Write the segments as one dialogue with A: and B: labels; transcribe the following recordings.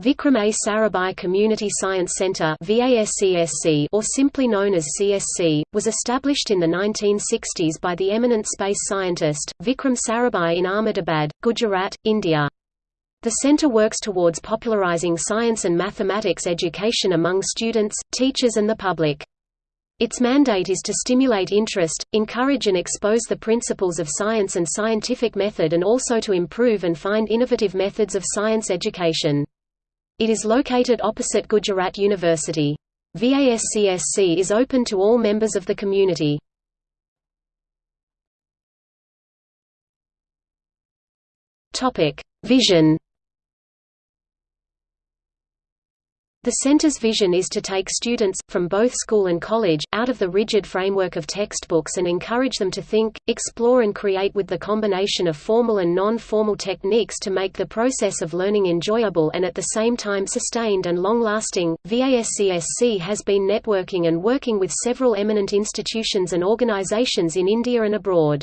A: Vikram A. Sarabhai Community Science Center or simply known as CSC, was established in the 1960s by the eminent space scientist, Vikram Sarabhai in Ahmedabad, Gujarat, India. The center works towards popularizing science and mathematics education among students, teachers and the public. Its mandate is to stimulate interest, encourage and expose the principles of science and scientific method and also to improve and find innovative methods of science education. It is located opposite Gujarat University. VASCSC is open to all members of the community. Vision The center's vision is to take students, from both school and college, out of the rigid framework of textbooks and encourage them to think, explore and create with the combination of formal and non-formal techniques to make the process of learning enjoyable and at the same time sustained and long-lasting. VASCSC has been networking and working with several eminent institutions and organizations in India and abroad.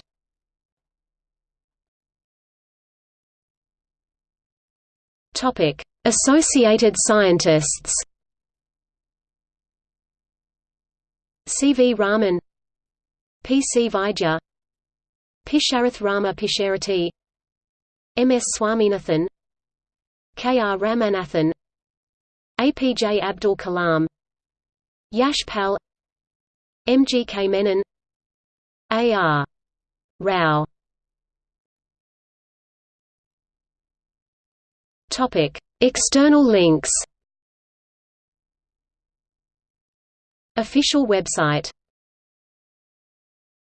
A: Topic: Associated scientists C. V. Raman P. C. Vaidya Pisharath Rama Pisharoty M. S. Swaminathan K. R. Ramanathan A. P. J. Abdul Kalam Yash Pal M. G. K. Menon A. R. Rao Topic External links. Official website